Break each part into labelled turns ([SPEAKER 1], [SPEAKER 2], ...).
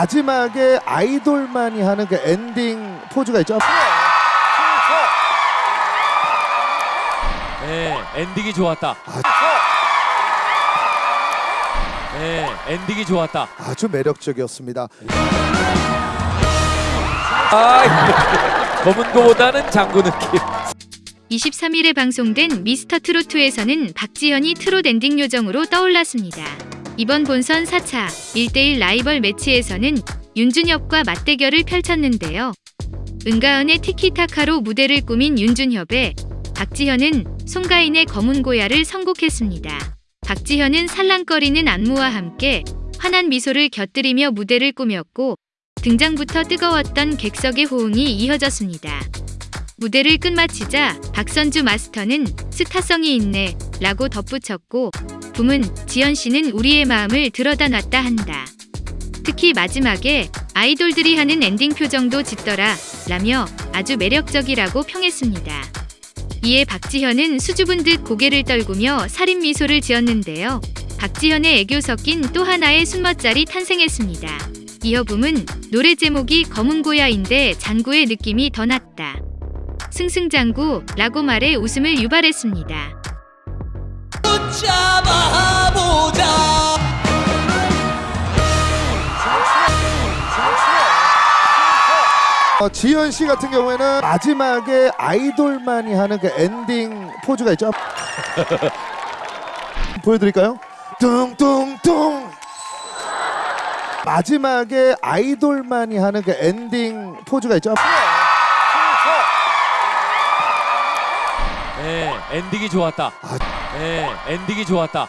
[SPEAKER 1] 마지막에 아이돌만이 하는 그 엔딩 포즈가 있죠.
[SPEAKER 2] 네, 엔딩이 좋았다. 네, 엔딩이 좋았다.
[SPEAKER 1] 아주 매력적이었습니다.
[SPEAKER 2] 아, 거문고보다는 장구 느낌.
[SPEAKER 3] 23일에 방송된 미스터 트로트에서는 박지현이 트롯 엔딩 요정으로 떠올랐습니다. 이번 본선 4차 1대1 라이벌 매치에서는 윤준협과 맞대결을 펼쳤는데요. 은가은의 티키타카로 무대를 꾸민 윤준협에 박지현은 송가인의 검은 고야를 선곡했습니다. 박지현은 살랑거리는 안무와 함께 환한 미소를 곁들이며 무대를 꾸몄고 등장부터 뜨거웠던 객석의 호응이 이어졌습니다. 무대를 끝마치자 박선주 마스터는 스타성이 있네 라고 덧붙였고 붐은 지연 씨는 우리의 마음을 들었다 놨다 한다. 특히 마지막에 아이돌들이 하는 엔딩 표정도 짓더라 라며 아주 매력적이라고 평했습니다. 이에 박지현은 수줍은 듯 고개를 떨구며 살인 미소를 지었는데요. 박지현의 애교 섞인 또 하나의 순멋짤이 탄생했습니다. 이어 붐은 노래 제목이 거문고야인데 장구의 느낌이 더 났다. 승승장구 라고 말해 웃음을 유발했습니다.
[SPEAKER 1] 어, 지현 씨 같은 경우에는 마지막에 아이돌만이 하는 그 엔딩 포즈가 있죠. 보여드릴까요? 뚱뚱뚱. 마지막에 아이돌만이 하는 그 엔딩 포즈가 있죠.
[SPEAKER 2] 네, 엔딩이 좋았다. 네, 엔딩이 좋았다.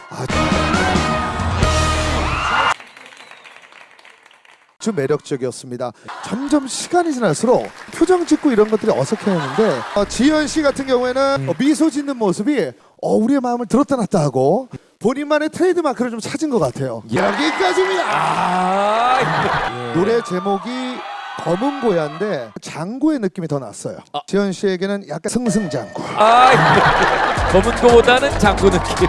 [SPEAKER 1] 아주 매력적이었습니다. 점점 시간이 지날수록 표정 짓고 이런 것들이 어색해졌는데 어, 지현 씨 같은 경우에는 어, 미소 짓는 모습이 어, 우리의 마음을 들었다 놨다 하고 본인만의 트레이드 마크를 좀 찾은 것 같아요. 여기까지입니다.
[SPEAKER 2] 아,
[SPEAKER 1] 노래 제목이 검은 고야인데 장구의 느낌이 더 났어요. 지현 씨에게는 약간 승승장구.
[SPEAKER 2] 아, 검은 거보다는 장구 느낌.